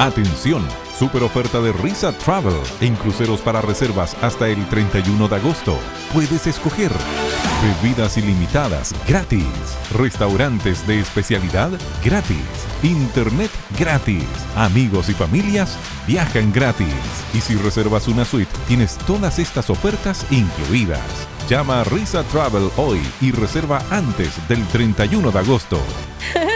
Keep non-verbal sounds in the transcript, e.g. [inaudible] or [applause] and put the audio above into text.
Atención, super oferta de Risa Travel en cruceros para reservas hasta el 31 de agosto. Puedes escoger bebidas ilimitadas gratis, restaurantes de especialidad gratis, internet gratis, amigos y familias viajan gratis. Y si reservas una suite, tienes todas estas ofertas incluidas. Llama a Risa Travel hoy y reserva antes del 31 de agosto. [laughs]